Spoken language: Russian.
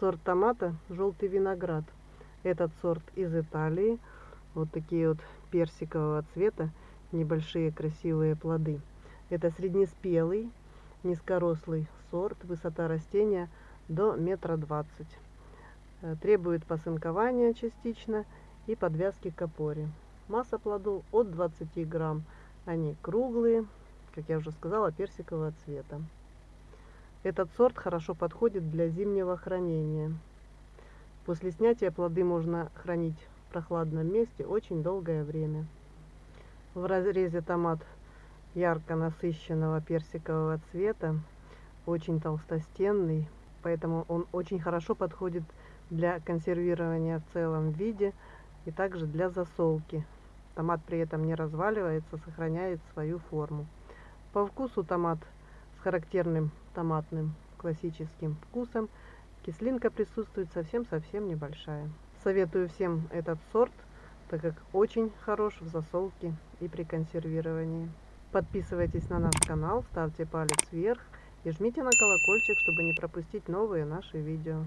Сорт томата желтый виноград. Этот сорт из Италии. Вот такие вот персикового цвета, небольшие красивые плоды. Это среднеспелый, низкорослый сорт. Высота растения до метра двадцать. Э, требует посынкования частично и подвязки к опоре. Масса плодов от 20 грамм. Они круглые, как я уже сказала, персикового цвета. Этот сорт хорошо подходит для зимнего хранения. После снятия плоды можно хранить в прохладном месте очень долгое время. В разрезе томат ярко насыщенного персикового цвета, очень толстостенный, поэтому он очень хорошо подходит для консервирования в целом виде и также для засолки. Томат при этом не разваливается, сохраняет свою форму. По вкусу томат характерным томатным классическим вкусом. Кислинка присутствует совсем-совсем небольшая. Советую всем этот сорт, так как очень хорош в засолке и при консервировании. Подписывайтесь на наш канал, ставьте палец вверх и жмите на колокольчик, чтобы не пропустить новые наши видео.